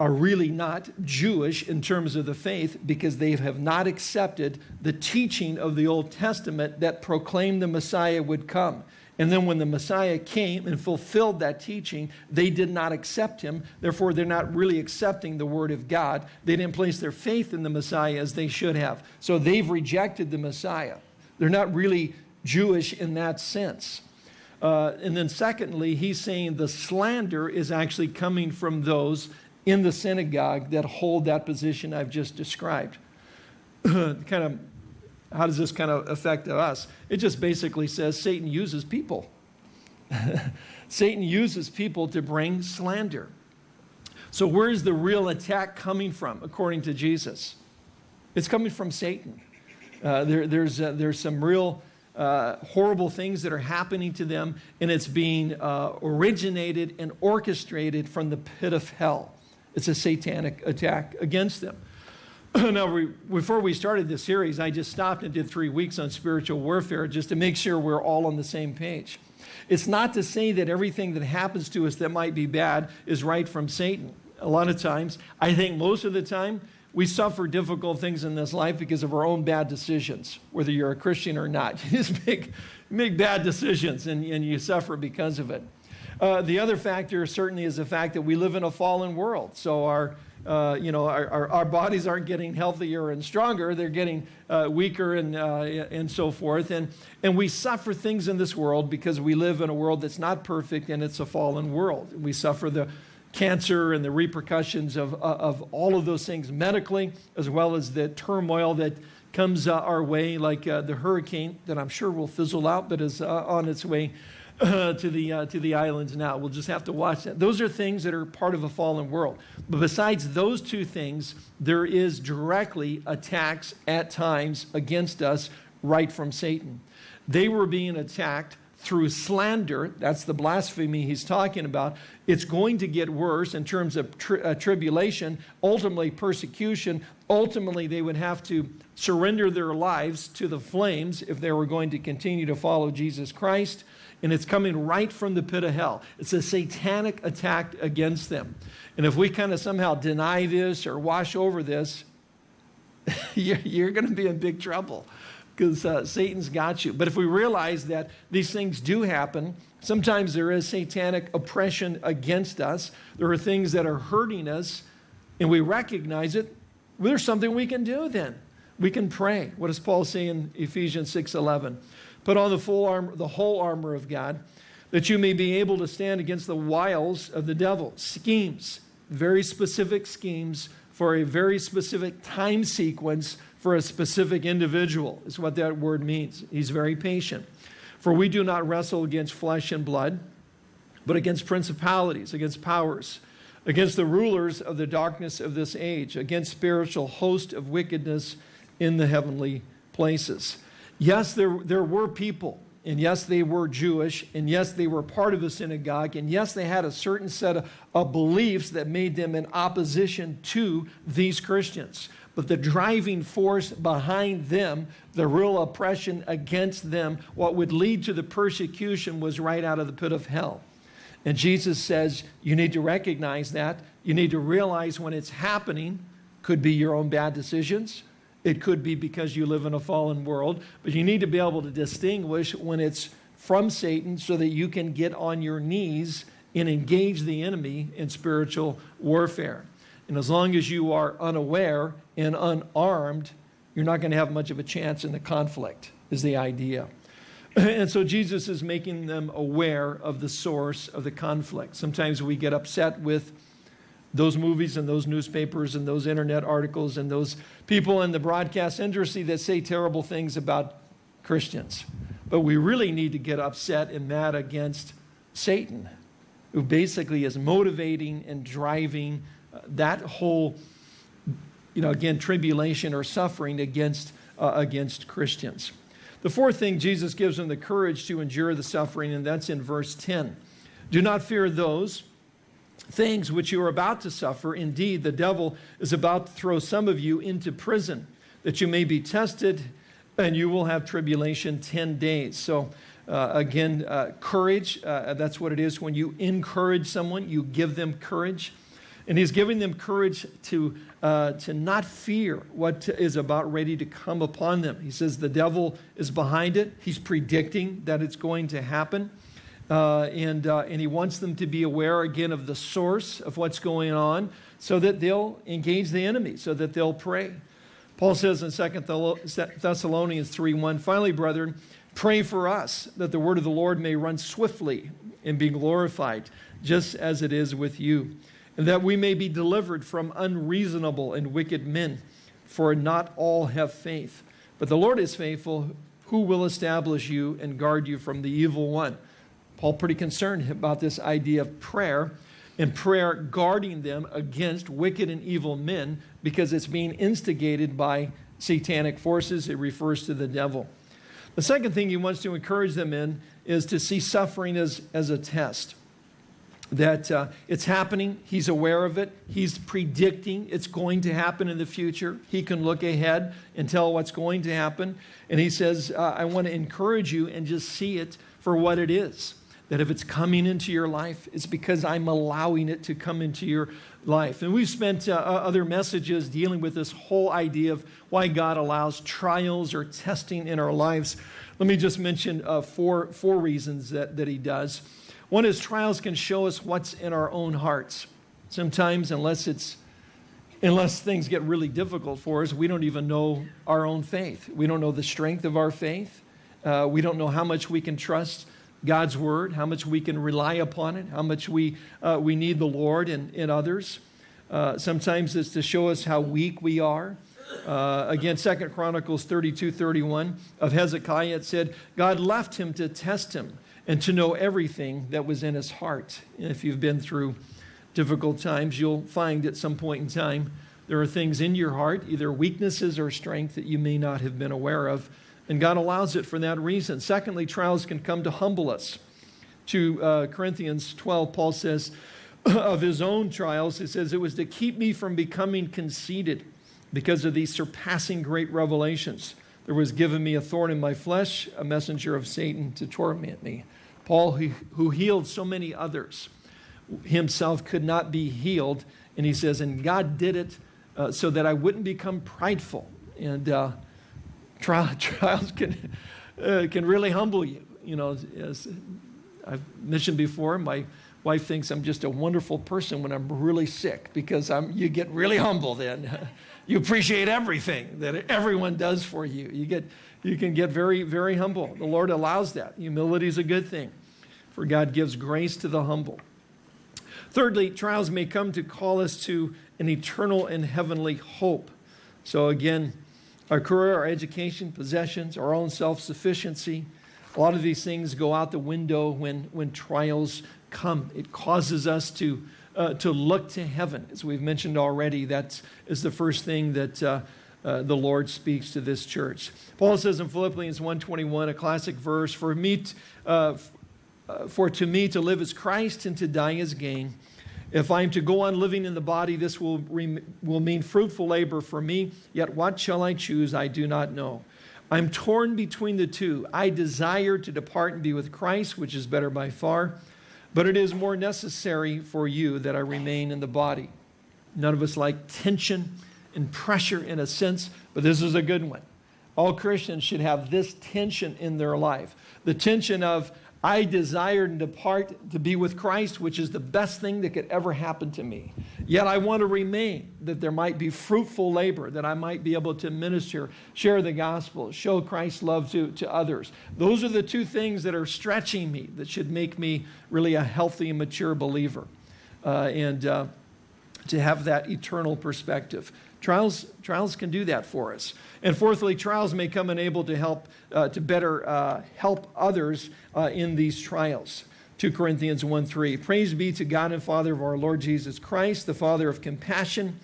are really not Jewish in terms of the faith because they have not accepted the teaching of the Old Testament that proclaimed the Messiah would come. And then when the Messiah came and fulfilled that teaching, they did not accept him. Therefore, they're not really accepting the word of God. They didn't place their faith in the Messiah as they should have. So they've rejected the Messiah. They're not really Jewish in that sense. Uh, and then, secondly, he's saying the slander is actually coming from those in the synagogue that hold that position I've just described. kind of, how does this kind of affect us? It just basically says Satan uses people. Satan uses people to bring slander. So, where is the real attack coming from, according to Jesus? It's coming from Satan. Uh, there, there's, uh, there's some real uh, horrible things that are happening to them, and it's being uh, originated and orchestrated from the pit of hell. It's a satanic attack against them. now, we, before we started this series, I just stopped and did three weeks on spiritual warfare just to make sure we're all on the same page. It's not to say that everything that happens to us that might be bad is right from Satan. A lot of times, I think most of the time, we suffer difficult things in this life because of our own bad decisions, whether you're a Christian or not. You just make, make bad decisions and, and you suffer because of it. Uh, the other factor certainly is the fact that we live in a fallen world. So our, uh, you know, our, our, our, bodies aren't getting healthier and stronger. They're getting uh, weaker and, uh, and so forth. And, and we suffer things in this world because we live in a world that's not perfect and it's a fallen world. We suffer the cancer and the repercussions of, uh, of all of those things medically, as well as the turmoil that comes uh, our way, like the hurricane that I'm sure will fizzle out, but is on its way uh, to, the, uh, to the islands now. We'll just have to watch that. Those are things that are part of a fallen world. But besides those two things, there is directly attacks at times against us right from Satan. They were being attacked through slander. That's the blasphemy he's talking about. It's going to get worse in terms of tri uh, tribulation, ultimately persecution. Ultimately, they would have to surrender their lives to the flames if they were going to continue to follow Jesus Christ and it's coming right from the pit of hell. It's a satanic attack against them. And if we kind of somehow deny this or wash over this, you're, going to be in big trouble because uh, Satan's got you. But if we realize that these things do happen, sometimes there is satanic oppression against us, there are things that are hurting us, and we recognize it, there's something we can do then. We can pray. What does Paul say in Ephesians 6:11? Put on the full armor, the whole armor of God, that you may be able to stand against the wiles of the devil. Schemes, very specific schemes for a very specific time sequence for a specific individual, is what that word means. He's very patient. For we do not wrestle against flesh and blood, but against principalities, against powers, against the rulers of the darkness of this age, against spiritual host of wickedness in the heavenly places. Yes, there, there were people, and yes, they were Jewish, and yes, they were part of the synagogue, and yes, they had a certain set of, of beliefs that made them in opposition to these Christians. But the driving force behind them, the real oppression against them, what would lead to the persecution was right out of the pit of hell. And Jesus says, you need to recognize that. You need to realize when it's happening, could be your own bad decisions, it could be because you live in a fallen world, but you need to be able to distinguish when it's from Satan so that you can get on your knees and engage the enemy in spiritual warfare. And as long as you are unaware and unarmed, you're not going to have much of a chance in the conflict, is the idea. And so Jesus is making them aware of the source of the conflict. Sometimes we get upset with those movies and those newspapers and those internet articles and those people in the broadcast industry that say terrible things about Christians. But we really need to get upset and mad against Satan, who basically is motivating and driving uh, that whole, you know, again, tribulation or suffering against, uh, against Christians. The fourth thing, Jesus gives them the courage to endure the suffering, and that's in verse 10. Do not fear those things which you are about to suffer. Indeed, the devil is about to throw some of you into prison, that you may be tested, and you will have tribulation 10 days. So, uh, again, uh, courage, uh, that's what it is. When you encourage someone, you give them courage. And he's giving them courage to, uh, to not fear what is about ready to come upon them. He says the devil is behind it. He's predicting that it's going to happen. Uh, and, uh, and he wants them to be aware again of the source of what's going on so that they'll engage the enemy, so that they'll pray. Paul says in 2 Thessalonians 3:1, finally, brethren, pray for us that the word of the Lord may run swiftly and be glorified, just as it is with you, and that we may be delivered from unreasonable and wicked men, for not all have faith. But the Lord is faithful, who will establish you and guard you from the evil one. Paul pretty concerned about this idea of prayer and prayer guarding them against wicked and evil men because it's being instigated by satanic forces. It refers to the devil. The second thing he wants to encourage them in is to see suffering as, as a test. That uh, it's happening, he's aware of it, he's predicting it's going to happen in the future. He can look ahead and tell what's going to happen. And he says, uh, I want to encourage you and just see it for what it is that if it's coming into your life, it's because I'm allowing it to come into your life. And we've spent uh, other messages dealing with this whole idea of why God allows trials or testing in our lives. Let me just mention uh, four, four reasons that, that He does. One is trials can show us what's in our own hearts. Sometimes, unless it's unless things get really difficult for us, we don't even know our own faith. We don't know the strength of our faith. Uh, we don't know how much we can trust God's word, how much we can rely upon it, how much we, uh, we need the Lord and, and others. Uh, sometimes it's to show us how weak we are. Uh, again, Second Chronicles 32, 31 of Hezekiah, it said, God left him to test him and to know everything that was in his heart. And if you've been through difficult times, you'll find at some point in time there are things in your heart, either weaknesses or strength, that you may not have been aware of and God allows it for that reason. Secondly, trials can come to humble us. 2 uh, Corinthians 12, Paul says, of his own trials, he says, it was to keep me from becoming conceited because of these surpassing great revelations. There was given me a thorn in my flesh, a messenger of Satan to torment me. Paul, who, healed so many others, himself could not be healed. And he says, and God did it uh, so that I wouldn't become prideful. And uh, trial, trials can, uh, can really humble you. You know, as I've mentioned before, my wife thinks I'm just a wonderful person when I'm really sick because I'm, you get really humble then. you appreciate everything that everyone does for you. You, get, you can get very, very humble. The Lord allows that. Humility is a good thing, for God gives grace to the humble. Thirdly, trials may come to call us to an eternal and heavenly hope. So again, our career, our education, possessions, our own self-sufficiency. A lot of these things go out the window when, when trials come. It causes us to, uh, to look to heaven. As we've mentioned already, that is the first thing that uh, uh, the Lord speaks to this church. Paul says in Philippians 1.21, a classic verse, for, me uh, uh, for to me to live is Christ and to die is gain. If I am to go on living in the body, this will, will mean fruitful labor for me. Yet what shall I choose? I do not know. I'm torn between the two. I desire to depart and be with Christ, which is better by far, but it is more necessary for you that I remain in the body. None of us like tension and pressure in a sense, but this is a good one. All Christians should have this tension in their life. The tension of, I desire to depart to be with Christ, which is the best thing that could ever happen to me. Yet I want to remain, that there might be fruitful labor, that I might be able to minister, share the gospel, show Christ's love to, to others. Those are the two things that are stretching me, that should make me really a healthy and mature believer. Uh, and uh, to have that eternal perspective. Trials, trials can do that for us. And fourthly, trials may come unable to help uh, to better uh, help others uh, in these trials. 2 Corinthians 1 3. Praise be to God and Father of our Lord Jesus Christ, the Father of compassion,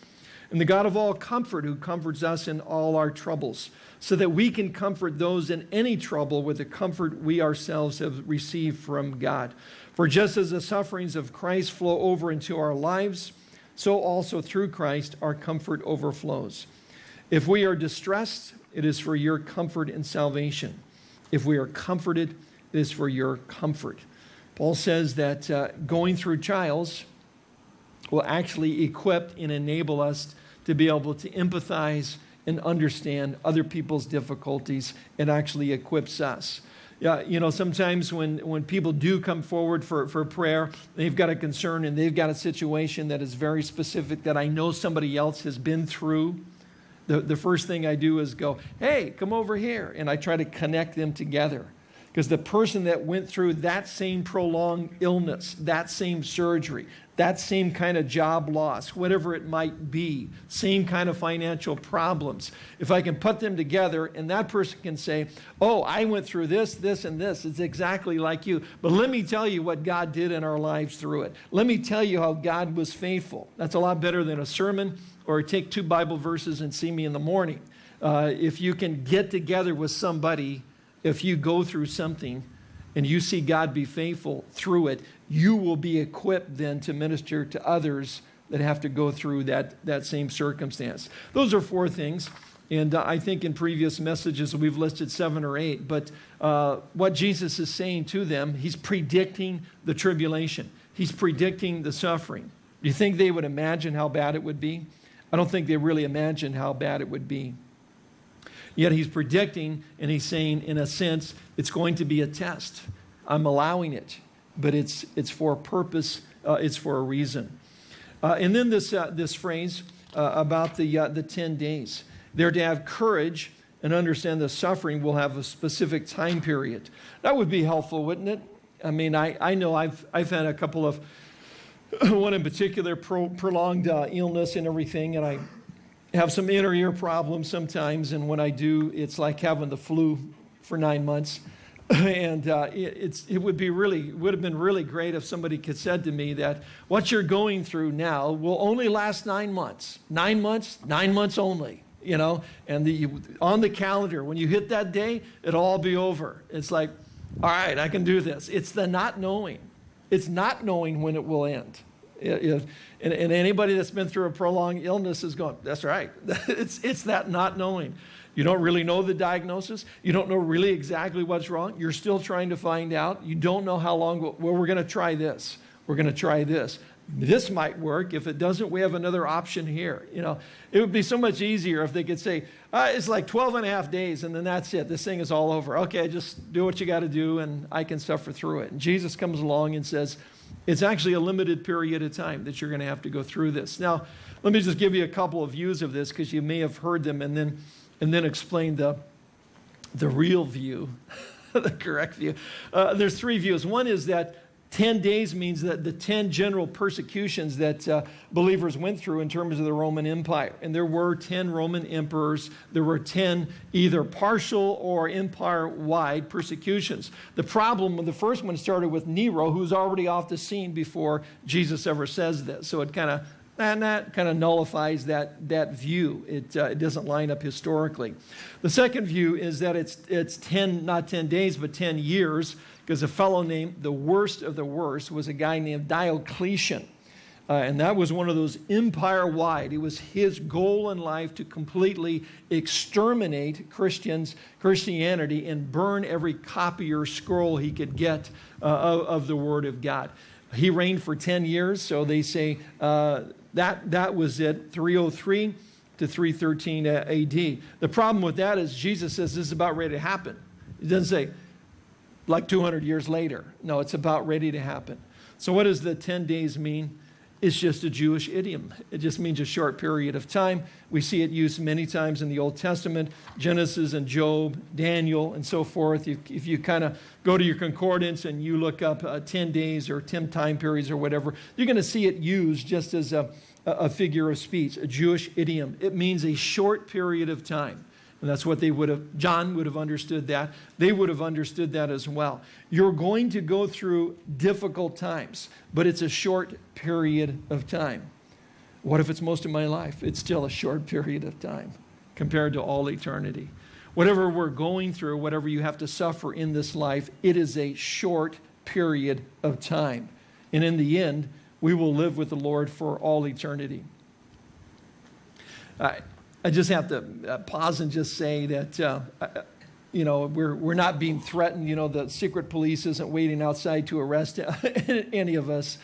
and the God of all comfort, who comforts us in all our troubles, so that we can comfort those in any trouble with the comfort we ourselves have received from God. For just as the sufferings of Christ flow over into our lives, so also through Christ our comfort overflows. If we are distressed, it is for your comfort and salvation. If we are comforted, it is for your comfort. Paul says that uh, going through trials will actually equip and enable us to be able to empathize and understand other people's difficulties. It actually equips us. Yeah, you know, sometimes when, when people do come forward for, for prayer, they've got a concern and they've got a situation that is very specific that I know somebody else has been through. The, the first thing I do is go, hey, come over here. And I try to connect them together. Because the person that went through that same prolonged illness, that same surgery, that same kind of job loss, whatever it might be, same kind of financial problems, if I can put them together and that person can say, oh, I went through this, this, and this, it's exactly like you. But let me tell you what God did in our lives through it. Let me tell you how God was faithful. That's a lot better than a sermon or take two Bible verses and see me in the morning. Uh, if you can get together with somebody if you go through something and you see God be faithful through it, you will be equipped then to minister to others that have to go through that, that same circumstance. Those are four things. And uh, I think in previous messages we've listed seven or eight. But uh, what Jesus is saying to them, he's predicting the tribulation, he's predicting the suffering. Do you think they would imagine how bad it would be? I don't think they really imagined how bad it would be. Yet he's predicting and he's saying, in a sense, it's going to be a test. I'm allowing it, but it's, it's for a purpose, uh, it's for a reason. Uh, and then this, uh, this phrase uh, about the, uh, the 10 days. They're to have courage and understand the suffering will have a specific time period. That would be helpful, wouldn't it? I mean, I, I know I've, I've had a couple of, one in particular, pro, prolonged uh, illness and everything, and I have some inner ear problems sometimes, and when I do, it's like having the flu for nine months. and uh, it, it's, it would be really would have been really great if somebody could said to me that what you're going through now will only last nine months, nine months, nine months only. You know, and the, on the calendar, when you hit that day, it'll all be over. It's like, all right, I can do this. It's the not knowing. It's not knowing when it will end. It, and, and, anybody that's been through a prolonged illness is going, that's right. it's, it's that not knowing. You don't really know the diagnosis. You don't know really exactly what's wrong. You're still trying to find out. You don't know how long, well, we're going to try this. We're going to try this. This might work. If it doesn't, we have another option here. You know, it would be so much easier if they could say, uh, it's like 12 and a half days and then that's it. This thing is all over. Okay, just do what you got to do and I can suffer through it. And Jesus comes along and says, it's actually a limited period of time that you're going to have to go through this. Now, let me just give you a couple of views of this because you may have heard them and then, and then explain the, the real view, the correct view. Uh, there's three views. One is that 10 days means that the 10 general persecutions that uh, believers went through in terms of the Roman Empire. And there were 10 Roman emperors. There were 10 either partial or empire-wide persecutions. The problem with the first one started with Nero, who's already off the scene before Jesus ever says this. So it kind of and that kind of nullifies that, that view. It, uh, it doesn't line up historically. The second view is that it's, it's 10, not 10 days, but 10 years because a fellow named the worst of the worst was a guy named Diocletian. Uh, and that was one of those empire wide. It was his goal in life to completely exterminate Christians, Christianity, and burn every copy or scroll he could get uh, of, of, the Word of God. He reigned for 10 years, so they say uh, that, that was it, 303 to 313 AD. The problem with that is Jesus says this is about ready to happen. He doesn't say, like 200 years later. No, it's about ready to happen. So what does the 10 days mean? It's just a Jewish idiom. It just means a short period of time. We see it used many times in the Old Testament, Genesis and Job, Daniel, and so forth. If, if you kind of go to your concordance and you look up uh, 10 days or 10 time periods or whatever, you're going to see it used just as a, a figure of speech, a Jewish idiom. It means a short period of time. And that's what they would have, John would have understood that. They would have understood that as well. You're going to go through difficult times, but it's a short period of time. What if it's most of my life? It's still a short period of time compared to all eternity. Whatever we're going through, whatever you have to suffer in this life, it is a short period of time. And in the end, we will live with the Lord for all eternity. I, I just have to uh, pause and just say that, uh, you know, we're, we're not being threatened. You know, the secret police isn't waiting outside to arrest any of us.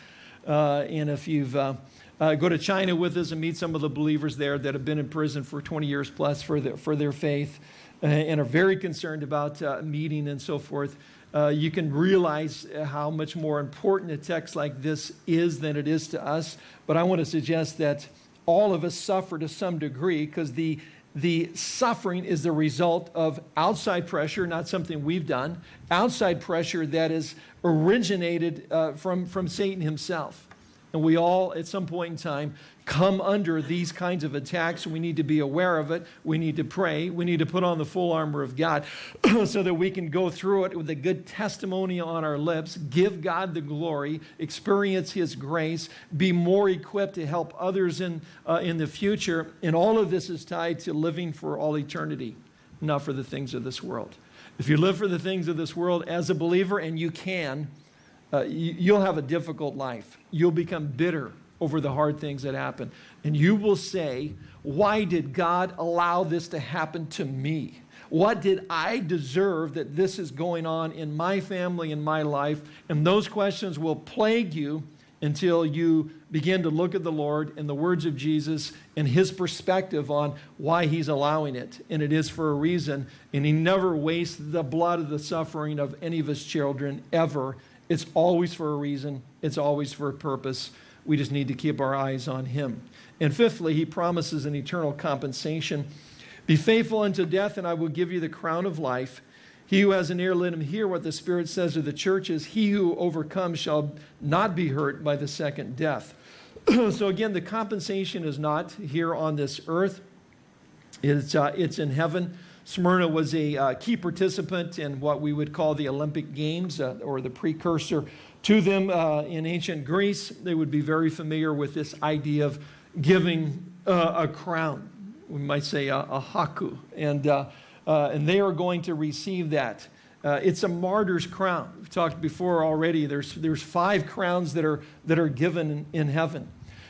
Uh, and if you've uh, uh, go to China with us and meet some of the believers there that have been in prison for 20 years plus for their, for their faith uh, and are very concerned about uh, meeting and so forth. Uh, you can realize how much more important a text like this is than it is to us. But I want to suggest that all of us suffer to some degree because the, the suffering is the result of outside pressure, not something we've done, outside pressure that is originated uh, from, from Satan himself. And we all, at some point in time, come under these kinds of attacks. We need to be aware of it. We need to pray. We need to put on the full armor of God so that we can go through it with a good testimony on our lips, give God the glory, experience His grace, be more equipped to help others in, uh, in the future. And all of this is tied to living for all eternity, not for the things of this world. If you live for the things of this world as a believer, and you can, uh, you, will have a difficult life. You'll become bitter over the hard things that happen. And you will say, Why did God allow this to happen to me? What did I deserve that this is going on in my family, in my life? And those questions will plague you until you begin to look at the Lord and the words of Jesus and his perspective on why he's allowing it. And it is for a reason. And he never wastes the blood of the suffering of any of his children ever. It's always for a reason, it's always for a purpose. We just need to keep our eyes on Him. And fifthly, He promises an eternal compensation. Be faithful unto death, and I will give you the crown of life. He who has an ear, let him hear what the Spirit says to the churches. He who overcomes shall not be hurt by the second death. so, again, the compensation is not here on this earth, it's, uh, it's in heaven. Smyrna was a uh, key participant in what we would call the Olympic Games uh, or the precursor to them uh, in ancient Greece. They would be very familiar with this idea of giving uh, a crown. We might say a, a haku. And, uh, uh, and they are going to receive that. it's a martyr's crown. We've talked before already. There's, there's five crowns that are, that are given in, in heaven.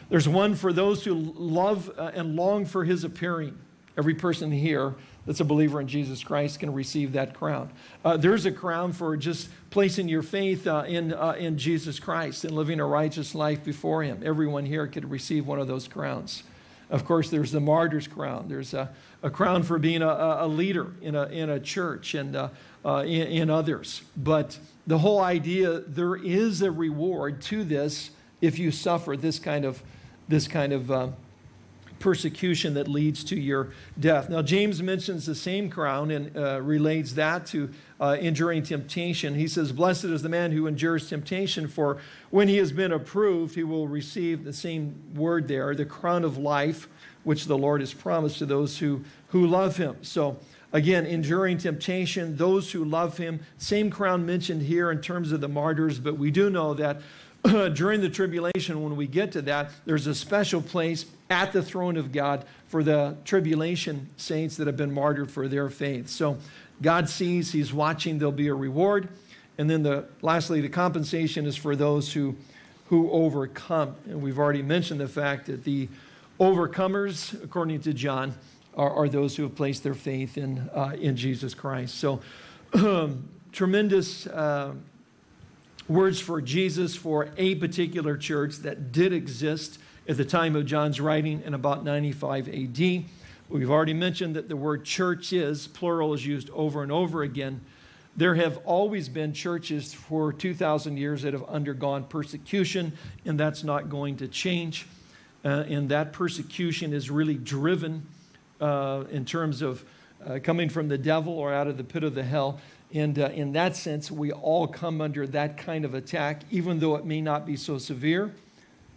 There's one for those who love and long for his appearing. Every person here that's a believer in Jesus Christ can receive that crown. Uh, there's a crown for just placing your faith uh, in, uh, in Jesus Christ and living a righteous life before Him. Everyone here could receive one of those crowns. Of course, there's the martyr's crown. There's a, a crown for being a, a, leader in a, in a church and uh, uh, in, in others. But the whole idea, there is a reward to this if you suffer this kind of, this kind of uh, persecution that leads to your death. Now, James mentions the same crown and uh, relates that to uh, enduring temptation. He says, Blessed is the man who endures temptation, for when he has been approved, he will receive the same word there, the crown of life, which the Lord has promised to those who, who love him. So, again, enduring temptation, those who love him, same crown mentioned here in terms of the martyrs, but we do know that during the tribulation, when we get to that, there's a special place at the throne of God for the tribulation saints that have been martyred for their faith. So God sees, He's watching, there'll be a reward. And then the, lastly, the compensation is for those who, who overcome. And we've already mentioned the fact that the overcomers, according to John, are, are those who have placed their faith in, uh, in Jesus Christ. So tremendous. Uh, words for Jesus for a particular church that did exist at the time of John's writing in about 95 AD. We've already mentioned that the word church is, plural is used over and over again. There have always been churches for 2,000 years that have undergone persecution, and that's not going to change. Uh, and that persecution is really driven uh, in terms of uh, coming from the devil or out of the pit of the hell and uh, in that sense, we all come under that kind of attack, even though it may not be so severe.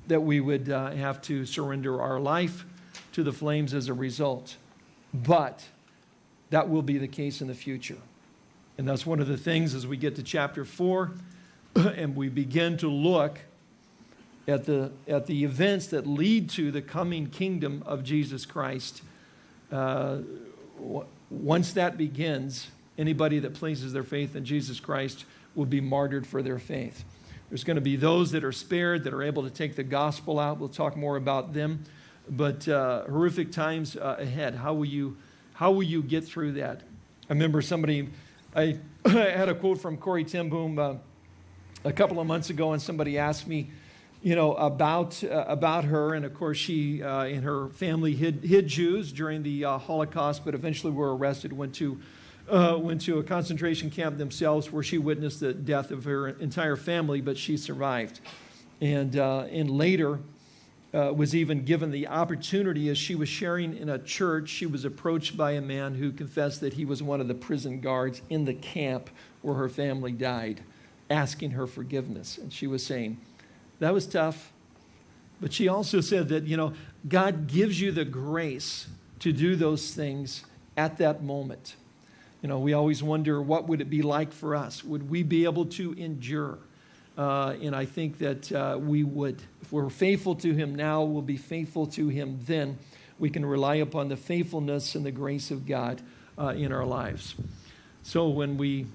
that we would uh, have to surrender our life to the flames as a result. But that will be the case in the future. And that's one of the things as we get to chapter 4 and we begin to look at the, at the events that lead to the coming kingdom of Jesus Christ. Uh, once that begins, anybody that places their faith in Jesus Christ will be martyred for their faith. There's going to be those that are spared, that are able to take the gospel out. We'll talk more about them. But uh, horrific times uh, ahead. How will, you, how will you get through that? I remember somebody, I had a quote from Corrie ten Boom uh, a couple of months ago, and somebody asked me, you know, about, uh, about her. And of course, she uh, and her family hid, hid Jews during the uh, Holocaust, but eventually were arrested, went to, uh, went to a concentration camp themselves where she witnessed the death of her entire family, but she survived. And, uh, and later, uh, was even given the opportunity as she was sharing in a church. She was approached by a man who confessed that he was one of the prison guards in the camp where her family died, asking her forgiveness. And she was saying, That was tough. But she also said that, you know, God gives you the grace to do those things at that moment. You know, we always wonder what would it be like for us? Would we be able to endure? Uh, and I think that uh, we would. If we're faithful to Him now, we'll be faithful to Him then. We can rely upon the faithfulness and the grace of God uh, in our lives. So when we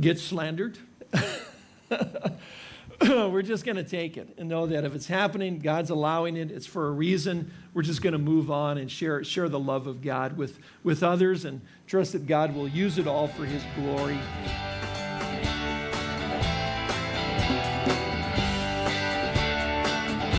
get slandered, we're just going to take it and know that if it's happening, God's allowing it, it's for a reason. We're just going to move on and share, share the love of God with, with others and trust that God will use it all for His glory.